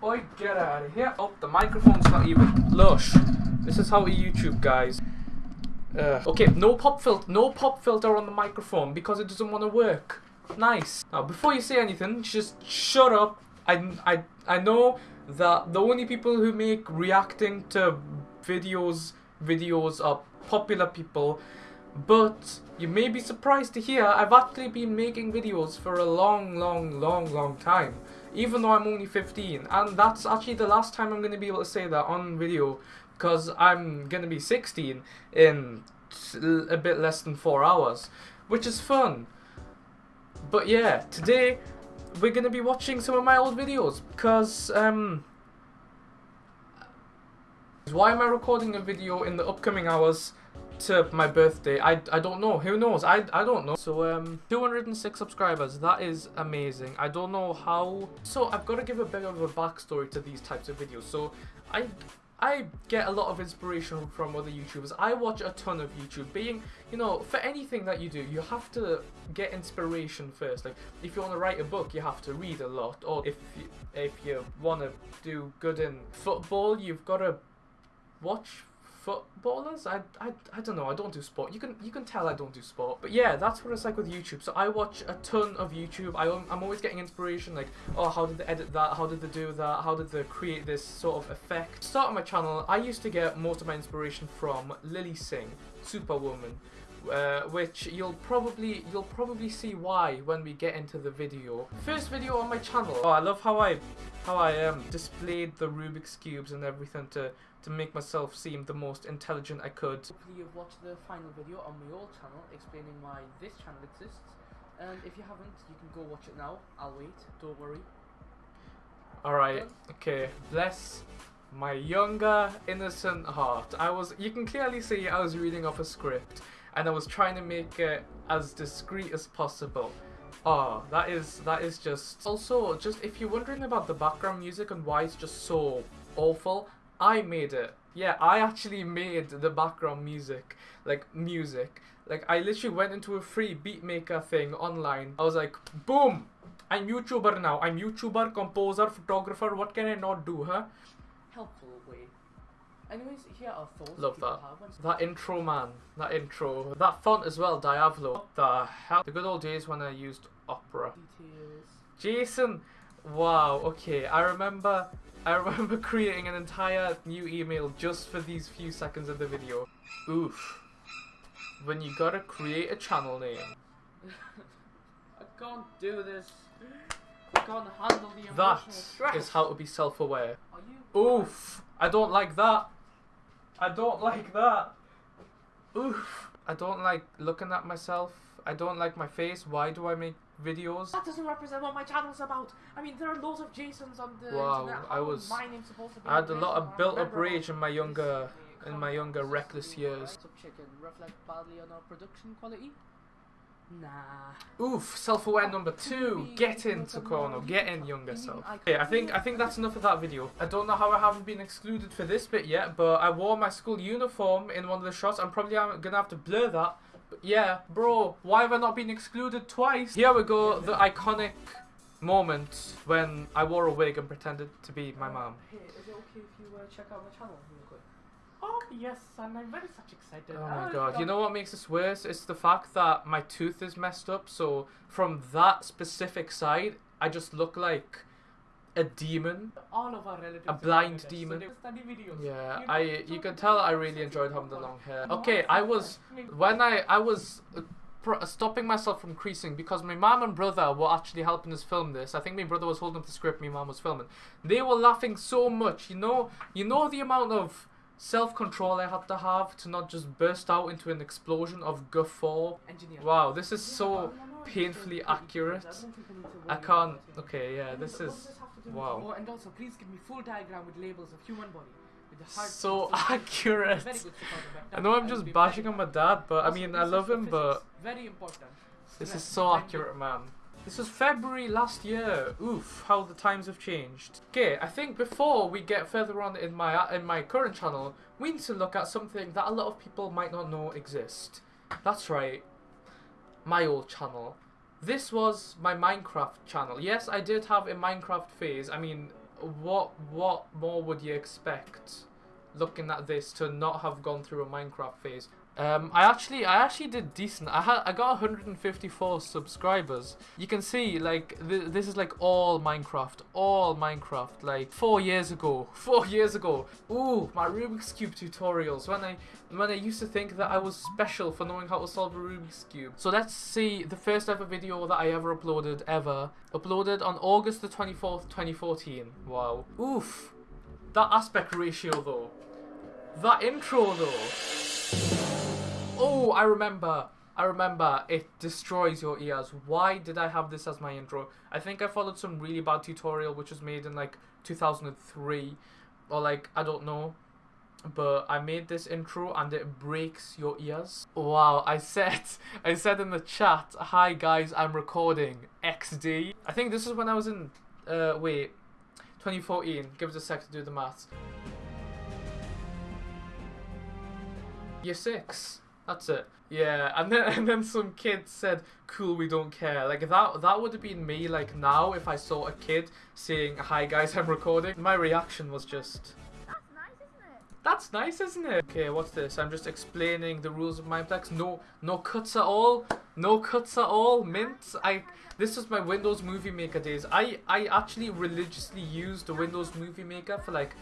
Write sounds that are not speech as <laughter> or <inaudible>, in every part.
Boy, get out of here. Oh, the microphone's not even lush. This is how we YouTube, guys. Uh, okay, no pop filter, no pop filter on the microphone because it doesn't want to work. Nice. Now, before you say anything, just shut up. I, I, I know that the only people who make reacting to videos videos are popular people, but you may be surprised to hear I've actually been making videos for a long, long, long, long time. Even though I'm only 15, and that's actually the last time I'm going to be able to say that on video, because I'm going to be 16 in a bit less than 4 hours, which is fun. But yeah, today we're going to be watching some of my old videos, because, um, why am I recording a video in the upcoming hours to my birthday? I, I don't know. Who knows? I, I don't know. So, um, 206 subscribers. That is amazing. I don't know how... So, I've got to give a bit of a backstory to these types of videos. So, I... I get a lot of inspiration from other YouTubers. I watch a ton of YouTube. Being, you know, for anything that you do, you have to get inspiration first. Like, if you want to write a book, you have to read a lot. Or if you, if you want to do good in football, you've got to watch footballers. I, I, I don't know. I don't do sport. You can you can tell I don't do sport. But yeah, that's what it's like with YouTube. So I watch a ton of YouTube. I, I'm always getting inspiration. Like, oh, how did they edit that? How did they do that? How did they create this sort of effect? Start my channel. I used to get most of my inspiration from Lilly Singh, Superwoman. Uh, which you'll probably you'll probably see why when we get into the video. First video on my channel. Oh, I love how I how I um displayed the Rubik's cubes and everything to to make myself seem the most intelligent I could. Hopefully you've watched the final video on my old channel explaining why this channel exists. And if you haven't, you can go watch it now. I'll wait. Don't worry. Alright, okay. Bless my younger, innocent heart. I was, you can clearly see I was reading off a script and I was trying to make it as discreet as possible. Oh, that is, that is just... Also, just if you're wondering about the background music and why it's just so awful, I made it. Yeah, I actually made the background music. Like, music. Like, I literally went into a free beatmaker thing online. I was like, boom! I'm YouTuber now. I'm YouTuber, composer, photographer. What can I not do, huh? Helpful way. Anyways, here are thoughts. Love that. That intro, man. That intro. That font as well, Diablo. What the hell? The good old days when I used Opera. Details. Jason! Wow, okay. I remember I remember creating an entire new email just for these few seconds of the video. Oof. When you gotta create a channel name. <laughs> I can't do this. I can't handle the emotional That stress. is how to be self-aware. Oof. I don't like that. I don't <laughs> like that. Oof. I don't like looking at myself. I don't like my face. Why do I make videos? That doesn't represent what my channel's about. I mean, there are loads of Jasons on the Wow, internet. I was- My name's supposed to be I had a lot of built-up rage in my younger in my younger reckless years. Chicken reflect badly on our production quality. Nah. Oof, self-aware number two. Get in, Takono. Get in, younger self. Okay, I think I think that's enough of that video. I don't know how I haven't been excluded for this bit yet, but I wore my school uniform in one of the shots. I'm probably gonna have to blur that. But yeah, bro, why have I not been excluded twice? Here we go, the iconic moment when I wore a wig and pretended to be my mom. Hey, is it okay if you uh, check out my channel real quick? Oh yes, and I'm very such excited. Oh my Ah, god, you know what makes this worse? It's the fact that my tooth is messed up, so from that specific side, I just look like a demon. all of our relatives. A blind demon. So study videos. Yeah, You know, I you can tell I really enjoyed in having the long hair. Okay, I was when I I was uh, stopping myself from creasing because my mom and brother were actually helping us film this. I think my brother was holding up the script, my mom was filming. They were laughing so much, you know. You know the amount of self-control I had to have to not just burst out into an explosion of guffaw. Engineer. Wow, this is so painfully accurate. I don't think I need to I worry can't. Okay, yeah, this is this have to do with- wow. And also, please give me full diagram with labels of human body. With the heart. so <laughs> accurate. Very good support of I know I'm just bashing on my dad, but I mean I love him, but very important. this is so accurate, man. This was February last year. Oof, how the times have changed. Okay, I think before we get further on in my in my current channel, we need to look at something that a lot of people might not know exist. That's right, my old channel. This was my Minecraft channel. Yes, I did have a Minecraft phase. I mean, what what more would you expect looking at this to not have gone through a Minecraft phase? Um, I actually, I actually did decent. I had, I got 154 subscribers. You can see, like, th this is like all Minecraft, all Minecraft. Like four years ago, <laughs> four years ago. Ooh, my Rubik's cube tutorials. When I, when I used to think that I was special for knowing how to solve a Rubik's cube. So let's see the first ever video that I ever uploaded ever. Uploaded on August the 24th, 2014. Wow. Oof. That aspect ratio though. That intro though. Oh, I remember. I remember. It destroys your ears. Why did I have this as my intro? I think I followed some really bad tutorial which was made in like 2003 or like I don't know. But I made this intro and it breaks your ears. Wow, I said <laughs> I said in the chat, "Hi guys, I'm recording XD." I think this is when I was in uh wait, 2014. Give us a sec to do the maths. Year 6. That's it. Yeah, and then <laughs> and then some kid said, "Cool, we don't care." Like that that would have been me. Like now, if I saw a kid saying, "Hi guys, <laughs> I'm recording," my reaction was just. That's nice, isn't it? That's nice, isn't it? Okay, what's this? I'm just explaining the rules of Mineplex. No, no cuts at all. No cuts at all. Mint. I. This was my Windows Movie Maker days. I I actually religiously used the Windows Movie Maker for like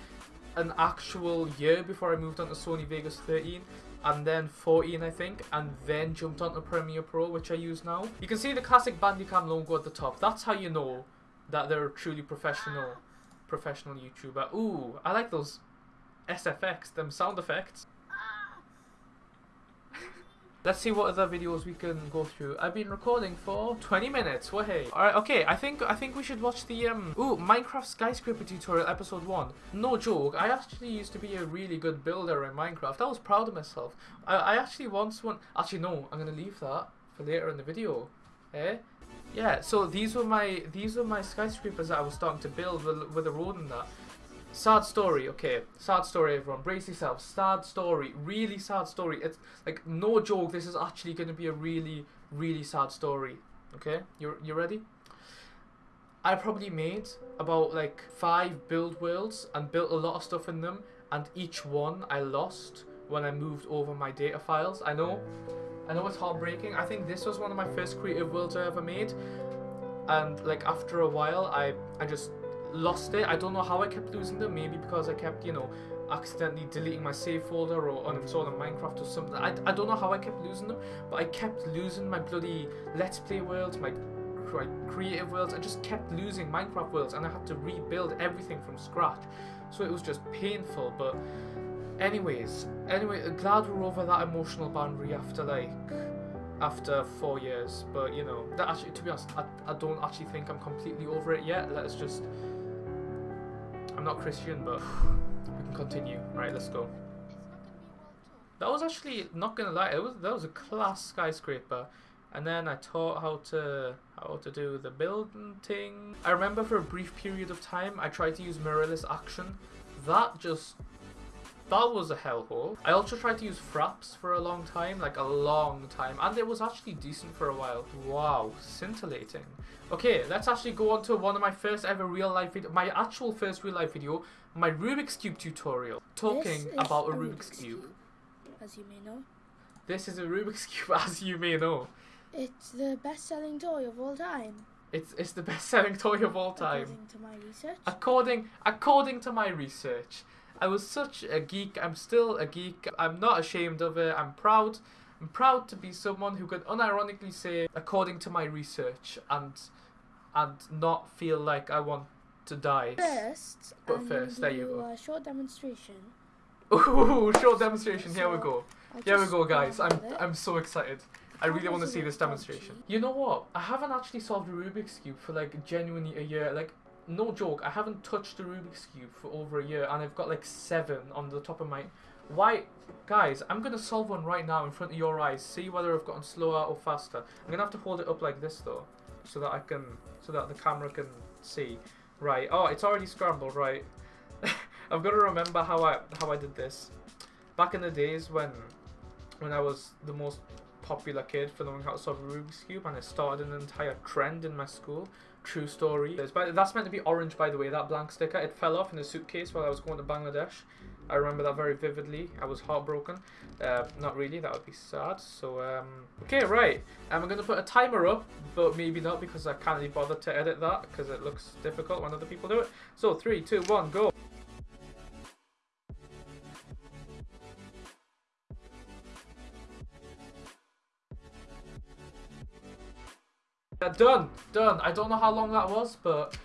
an actual year before I moved on to Sony Vegas 13 and then 14 I think and then jumped onto Premiere Pro which I use now. You can see the classic Bandicam logo at the top. That's how you know that they're truly professional professional YouTuber. Ooh, I like those SFX, them sound effects. Let's see what other videos we can go through. I've been recording for 20 minutes. Well, hey. Alright, okay. I think I think we should watch the um Ooh, Minecraft skyscraper tutorial episode 1. No joke. I actually used to be a really good builder in Minecraft. I was proud of myself. I, I actually once won Actually no, I'm to leave that for later in the video. Eh? Yeah, so these were my these were my skyscrapers that I was starting to build with, with a road and that. Sad story, okay. Sad story, everyone. Brace yourselves. Sad story. Really sad story. It's like no joke. This is actually going to be a really, really sad story. Okay, you you ready? I probably made about like five build worlds and built a lot of stuff in them, and each one I lost when I moved over my data files. I know, I know it's heartbreaking. I think this was one of my first creative worlds I ever made, and like after a while, I I just lost it. I don't know how I kept losing them. Maybe because I kept, you know, accidentally deleting my save folder or uninstalling Minecraft or something. I, I don't know how I kept losing them, but I kept losing my bloody Let's Play worlds, my, creative worlds. I just kept losing Minecraft worlds and I had to rebuild everything from scratch. So it was just painful, but anyways, anyway, glad we're over that emotional boundary after like after four years but you know that actually to be honest I, I don't actually think I'm completely over it yet let's just I'm not Christian, but we can continue. Right, let's go. That was actually not gonna lie. It was that was a class skyscraper, and then I taught how to how to do the building thing. I remember for a brief period of time I tried to use Mirillis action. That just that was a hellhole. I also tried to use fraps for a long time, like a long time, and it was actually decent for a while. Wow, scintillating. Okay, let's actually go on to one of my first ever real life video, my actual first real life video, my Rubik's Cube tutorial, talking about a, a Rubik's, Rubik's Cube. Cube. As you may know. This is a Rubik's <laughs> Cube, as you may know. It's the best-selling toy of all time. It's it's the best-selling <laughs> toy of all time. According to my research. According according to my research. I was such a geek. I'm still a geek. I'm not ashamed of it. I'm proud. I'm proud to be someone who can unironically say, according to my research, and and not feel like I want to die. First, but first, there you go. A short demonstration. Ooh, <laughs> short demonstration. So Here we go. Here we go, guys. I'm I'm so excited. I really want to see this demonstration. You know what? I haven't actually solved a Rubik's Cube for like genuinely a year. Like no joke, I haven't touched the Rubik's Cube for over a year and I've got like seven on the top of my... Why? Guys, I'm going to solve one right now in front of your eyes. See whether I've gotten slower or faster. I'm going to have to hold it up like this though. So that I can... So that the camera can see. Right. Oh, it's already scrambled, right. <laughs> I've got to remember how I how I did this. Back in the days when when I was the most popular kid for knowing how to solve a Rubik's Cube, and it started an entire trend in my school. True story. That's meant to be orange, by the way, that blank sticker. It fell off in a suitcase while I was going to Bangladesh. I remember that very vividly. I was heartbroken. Uh, not really, that would be sad. So, um, okay, right. We're going to put a timer up, but maybe not because I can't be bothered to edit that because it looks difficult when other people do it. So, three, two, one, go. Yeah, done, done. I don't know how long that was, but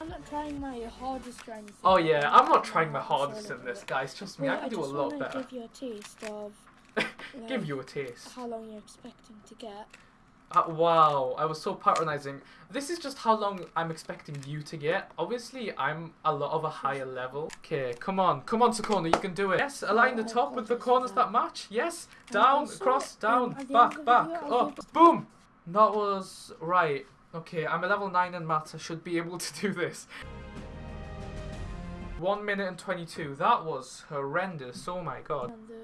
I'm not trying my hardest or anything. oh yeah, I'm not trying my hardest in this, guys. Trust me, Well, I can do a lot better. give you a taste of <laughs> Give you a taste. how long you're expecting to get. Uh, wow, I was so patronizing. This is just how long I'm expecting you to get. Obviously, I'm a lot of a higher level. Okay, come on, come on, Sakona, you can do it. Yes, align the Oh, top with the corners that. match. Yes, down, across, down, um, end back, back, up, boom. That was right. Okay, I'm a level 9 in maths. I should be able to do this. 1 minute and 22. That was horrendous. Oh my god. And the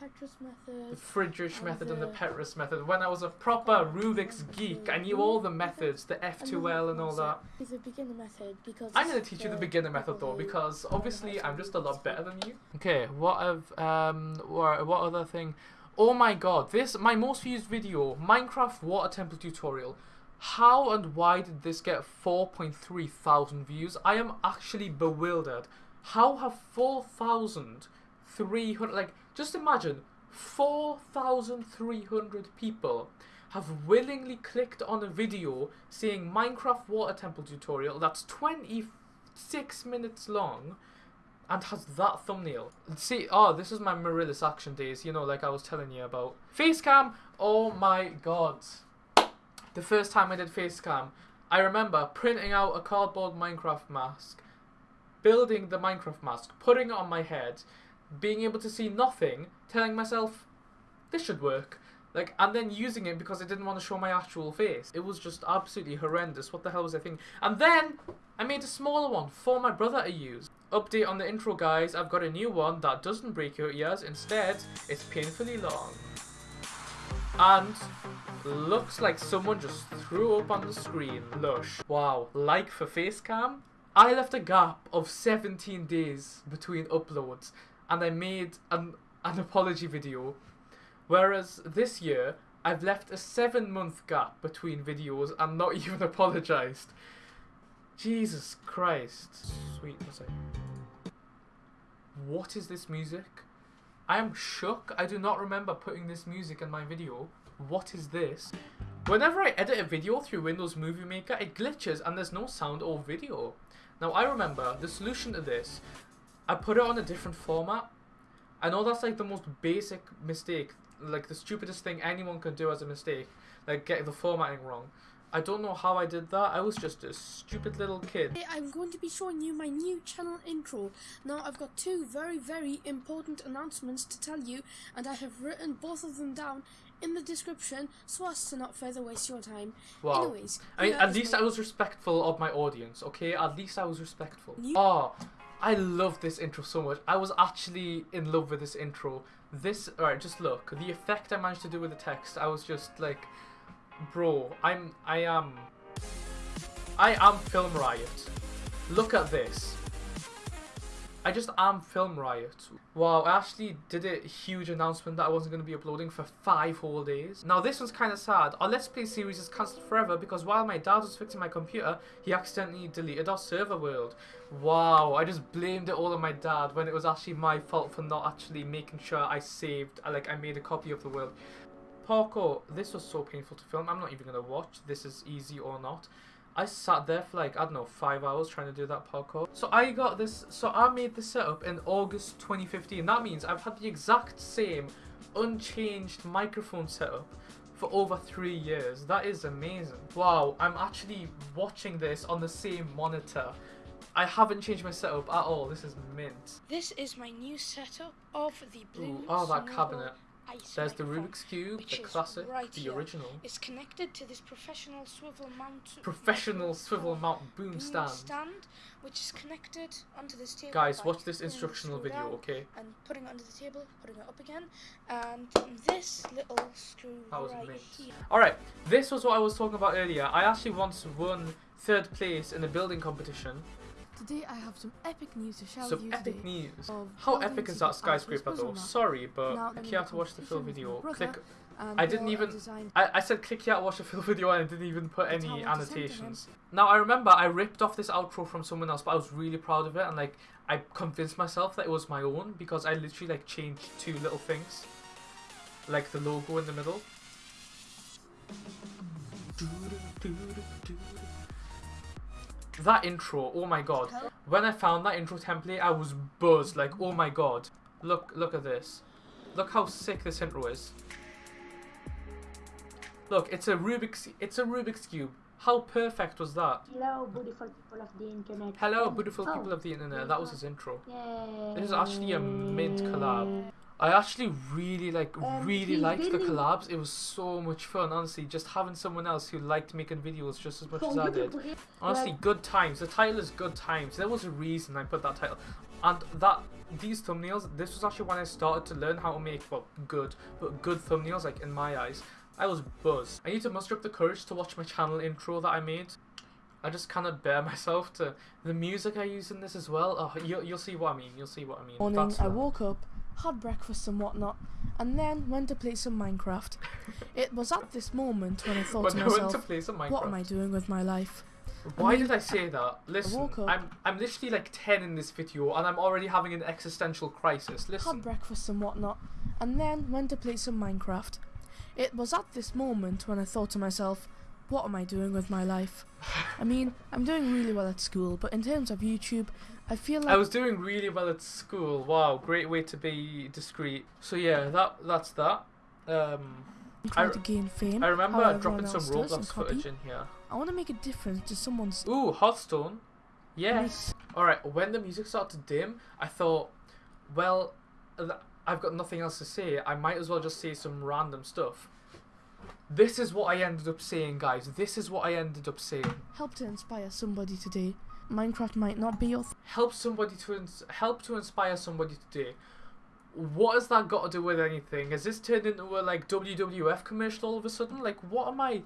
Petrus The method. Fridrich And method and the the- Petrus method. When I was a proper Rubik's geek, I knew all the methods, the F2L and all that. Is the beginner method because I'm gonna teach you the the beginner method though, because obviously I'm just a lot better than you. Okay, what have um, what, what other thing? Oh my god, this my most viewed video, Minecraft water temple tutorial. How and why did this get 4.3 thousand views? I am actually bewildered. How have 4,300 like just imagine 4,300 people have willingly clicked on a video saying Minecraft water temple tutorial that's 26 minutes long and has that thumbnail. See, oh, this is my Mirillis action days, you know, like I was telling you about. Facecam, oh my god. The first time I did facecam, I remember printing out a cardboard Minecraft mask, building the Minecraft mask, putting it on my head, being able to see nothing, telling myself, this should work. Like, and then using it because I didn't want to show my actual face. It was just absolutely horrendous. What the hell was I thinking? And then I made a smaller one for my brother to use. Update on the intro, guys. I've got a new one that doesn't break your ears. Instead, it's painfully long. And looks like someone just threw up on the screen. Lush. Wow. Like for Facecam. I left a gap of 17 days between uploads and I made an, an apology video. Whereas this year, I've left a seven month gap between videos and not <laughs> even apologized. Jesus Christ. Sweet music. What is this music? I am shook. I do not remember putting this music in my video. What is this? Whenever I edit a video through Windows Movie Maker, it glitches and there's no sound or video. Now I remember the solution to this. I put it on a different format. I know that's like the most basic mistake, like the stupidest thing anyone can do as a mistake, like get the formatting wrong. I don't know how I did that. I was just a stupid little kid. Today I'm going to be showing you my new channel intro. Now I've got two very very important announcements to tell you and I have written both of them down in the description so as to not further waste your time. Wow. Anyways, I mean, at least I was respectful of my audience, okay? At least I was respectful. You- Oh, I love this intro so much. I was actually in love with this intro. This, alright, just look. The effect I managed to do with the text, I was just like, bro, I'm, I am, I am Film Riot. Look at this. I just am Film Riot. Wow, I actually did a huge announcement that I wasn't going to be uploading for five whole days. Now this one's kind of sad. Our Let's Play series is cancelled forever because while my dad was fixing my computer, he accidentally deleted our server world. Wow, I just blamed it all on my dad when it was actually my fault for not actually making sure I saved, like I made a copy of the world. Parkour, this was so painful to film. I'm not even going to watch. This is easy or not. I sat there for like, I don't know, five hours trying to do that parkour. So I got this, so I made this setup in August 2015. That means I've had the exact same unchanged microphone setup for over three years. That is amazing. Wow, I'm actually watching this on the same monitor. I haven't changed my setup at all. This is mint. This is my new setup of the blue. Ooh, oh, that cabinet. There's the. Rubik's Cube, the classic, right the original. It's connected to this professional swivel mount. Professional swivel mount boom boom stand. which is connected onto this table. Guys, watch this instructional video, down okay? And putting it under the table, putting it up again, and this little screw right here. Alright, this was what I was talking about earlier. I actually once won third place in a building competition. Today I have some epic news to share Some with you epic today. news. How epic is that skyscraper though? Sorry, but Now, click here to watch the full video. Click. I didn't even- I, I said click here to watch the full video and I didn't even put any how I presented him. annotations. Now I remember I ripped off this outro from someone else, but I was really proud of it and like I convinced myself that it was my own because I literally like changed two little things, like the logo in the middle. That intro, oh my god. When I found that intro template, I was buzzed, like, oh my god. Look, look at this. Look how sick this intro is. Look, it's a Rubik's, it's a Rubik's Cube. How perfect was that? Hello, beautiful people of the internet. Hello, beautiful oh, people of the internet. That was his intro. Yay. This is actually a mint collab. I actually really like Um, really liked the collabs. It was so much fun, honestly. Just having someone else who liked making videos just as much as I did. Honestly, good times. The title is good times. There was a reason I put that title, and that these thumbnails. This was actually when I started to learn how to make well good, but good thumbnails. Like in my eyes, I was buzzed. I need to muster up the courage to watch my channel intro that I made. I just cannot bear <laughs> myself to the music I use in this as well. Oh, you, you'll see what I mean. You'll see what I mean. morning, That's I woke up, had breakfast and whatnot, and then went to play some Minecraft. it was at this moment when I thought to I myself, to play some Minecraft. what am I doing with my life? Why mean, did I say that? Listen, I'm I'm literally like ten in this video, and I'm already having an existential crisis. Listen. Had breakfast and whatnot, and then went to play some Minecraft. It was at this moment when I thought to myself, what am I doing with my life? I mean, I'm doing really well at school, but in terms of YouTube, I feel like I was doing really well at school. Wow, great way to be discreet. So yeah, that that's that. Um, I- to gain fame. I remember dropping some Roblox footage in here. I want to make a difference to someone's Ooh, Hearthstone. Yes. All right. When the music started to dim, I thought, well, I've got nothing else to say. I might as well just say some random stuff. This is what I ended up saying, guys. This is what I ended up saying. help to inspire somebody today. Minecraft might not be your help somebody to ins- help to inspire somebody today. What has that got to do with anything? Has this turned into a like WWF commercial all of a sudden? Like, what am I,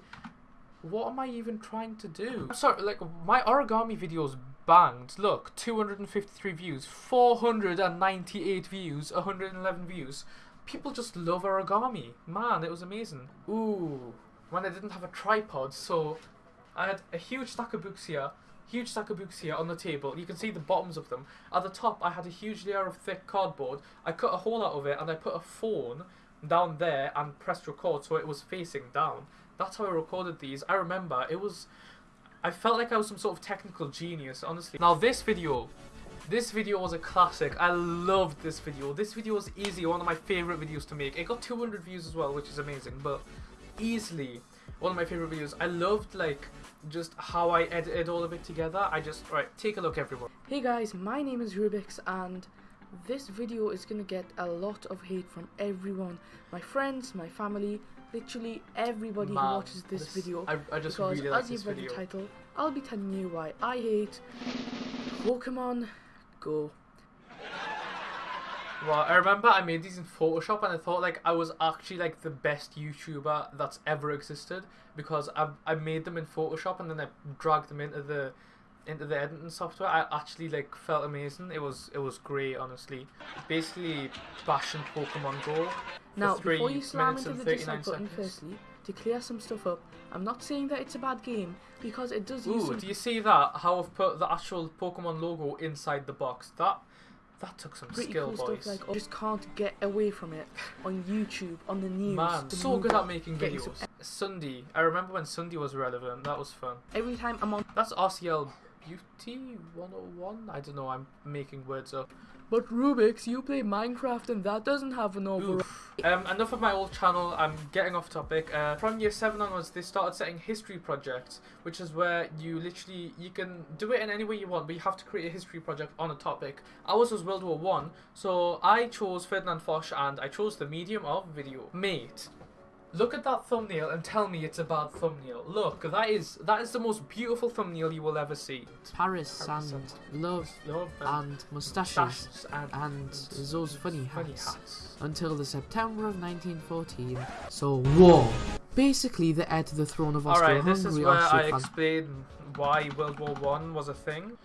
what am I even trying to do? I'm sorry, like my origami videos banged. Look, 253 views, 498 views, 111 views. People just love origami. Man, it was amazing. Ooh, when I didn't have a tripod, so I had a huge stack of books here, huge stack of books here on the table. You can see the bottoms of them. At the top, I had a huge layer of thick cardboard. I cut a hole out of it and I put a phone down there and pressed record so it was facing down. That's how I recorded these. I remember it was. I felt like I was some sort of technical genius, honestly. Now this video, this video was a classic. I loved this video. This video was easily one of my favorite videos to make. It got 200 views as well, which is amazing, but easily one of my favorite videos. I loved like just how I edited all of it together. I just right, take a look everyone. Hey guys, my name is Rubix and this video is gonna get a lot of hate from everyone. My friends, my family, literally everybody Man, who watches this, video. I, I just because really like as this you've read video. the title, I'll be telling you why I hate Pokemon Go. Well, I remember I made these in Photoshop and I thought like I was actually like the best YouTuber that's ever existed because I I made them in Photoshop and then I dragged them into the into the editing software. I actually like felt amazing. It was it was great, honestly. Basically, bashing Pokemon Go. Now, three before you slam into the dislike button, seconds. firstly, to clear some stuff up, I'm not saying that it's a bad game because it does use Ooh, do you see that? How I've put the actual Pokemon logo inside the box. That that took some pretty skill, cool boys. stuff. Like, I just can't get away from it on YouTube, on the news. Man, the so good at making some- videos. Sunday. I remember when Sunday was relevant. That was fun. Every time I'm on That's RCL Beauty 101? I don't know, I'm making words up. But Rubik's, you play Minecraft and that doesn't have an overall. Um, enough of my old channel. I'm getting off topic. Uh, from year seven onwards, they started setting history projects, which is where you literally you can do it in any way you want, but you have to create a history project on a topic. Ours was World War One, so I chose Ferdinand Foch and I chose the medium of video. Mate, look at that thumbnail and tell me it's a bad thumbnail. Look, that is that is the most beautiful thumbnail you will ever see. Paris, Paris and and love Love and moustaches mustaches and, and those funny funny hats hats. until the September of 1914. So war. Basically, the heir to the throne of Austria. Alright, this is where I explain why World War One was a thing.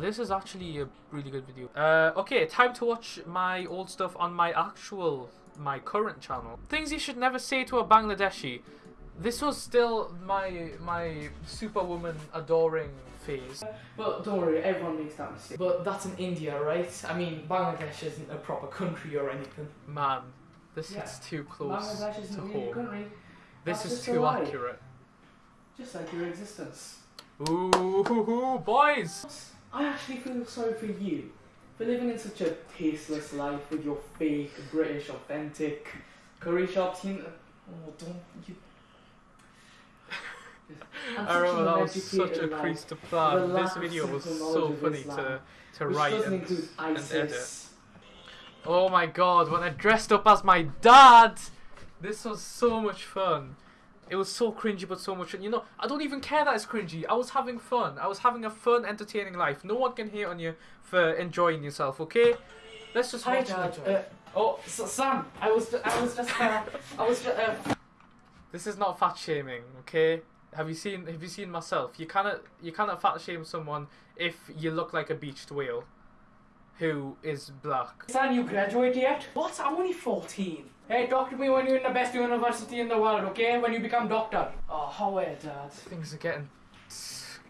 This is actually a really good video. Uh, okay, time to watch my old stuff on my actual, my current channel. Things you should never say to a Bangladeshi. This was still my my superwoman adoring phase. But don't worry, everyone makes that mistake. But that's in India, right? I mean, Bangladesh isn't a proper country or anything. Man, this Yeah. hits too close Bangladesh isn't to home. country, This That's is too accurate. just like your existence. Ooh, hoo, hoo, boys! I actually feel sorry for you for living in such a tasteless life with your fake British authentic curry shop scene. Oh, don't you. <laughs> I remember that was such a crease to plan. This video was so funny to, to write and, and edit. Oh my god, when I dressed up as my dad! This was so much fun. It was so cringy but so much fun. You know, I don't even care that it's cringy. I was having fun. I was having a fun, entertaining life. No one can hate on you for enjoying yourself, okay? Let's just Hi, watch Dad. Uh, oh, S- Sam. I was, I was just, uh, I was just. Uh, This is not fat shaming, okay? Have you seen have you seen myself? You cannot you cannot fat shame someone if you look like a beached whale who is black. Sam, you graduate yet? What? I'm only 14. Hey, talk to me when you're in the best university in the world, okay? When you become doctor. Oh, how are you, Dad? Things are getting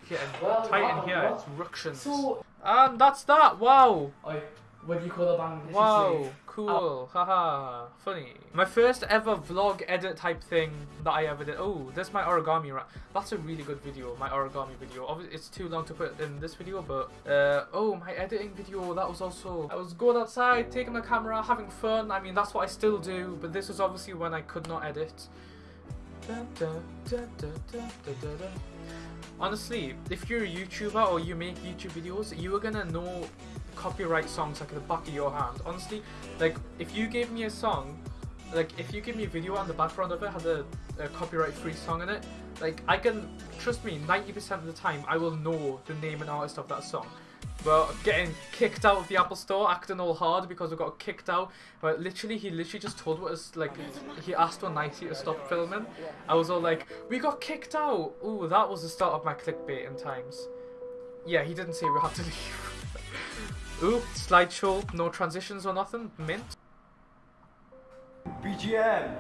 getting Well, tight wow, in here. well, It's ructions. So, and that's that. Wow. Oi, what do you call a Bangladeshi Wow. Cool. Haha. Funny. My first ever vlog edit type thing that I ever did. Oh, this is my origami wrap. That's a really good video. My origami video. Obviously, it's too long to put in this video, but uh, oh, my editing video. That was also. I was going outside, taking my camera, having fun. I mean, that's what I still do. But this was obviously when I could not edit. Honestly, if you're a YouTuber or you make YouTube videos, you are gonna know copyright songs like the back of your hand. Honestly, like if you gave me a song, like if you give me a video and the background of it had a, a copyright-free song in it, like I can trust me, 90% of the time I will know the name and artist of that song. But getting kicked out of the Apple Store, acting all hard because we got kicked out. But literally, he literally just told us like he asked on Nicey to stop filming. I was all like, "We got kicked out." Ooh, that was the start of my clickbait in times. Yeah, he didn't say we had to leave. <laughs> Ooh, slideshow, no transitions or nothing. Mint. BGM.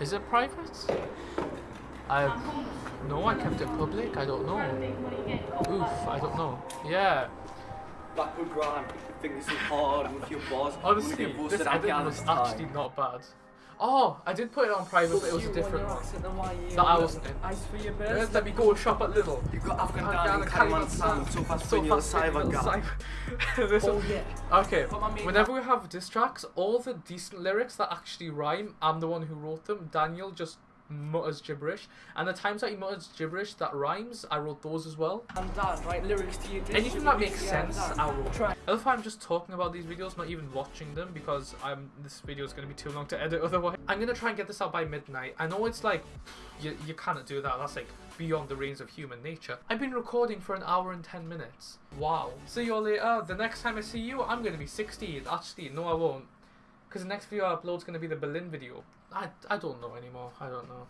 Is it private? I no, I kept it public. I don't know. Oof, I don't know. Yeah, Blackwood Grant. Think this is hard with your boss. honestly, this edit was actually not bad. Oh, I did put it on private, but it was a different one. That I wasn't in. Ice for your Yes, best. let me go shop at Lidl. You got Afghan Afghan Dan and and Kalimantan Kalimantan. so fast when you're fast cyber guy. cyber- <laughs> Oh, yeah. Okay, But my main whenever we have diss tracks, all the decent lyrics that actually rhyme, I'm the one who wrote them. Daniel just mutters gibberish, and the times that he mutters gibberish that rhymes, I wrote those as well. And Dad, write lyrics to dish. Anything that makes sense. I wrote. Try. I love I'm just talking about these videos, not even watching them, because I'm this video is going to be too long to edit otherwise. I'm going to try and get this out by midnight. I know it's like, you, you cannot do that, that's like beyond the range of human nature. I've been recording for an hour and 10 minutes. Wow. See you all later. The next time I see you, I'm going to be 16. Actually, no I won't. Because the next video I upload is going to be the Berlin video. I, I don't know anymore. I don't know.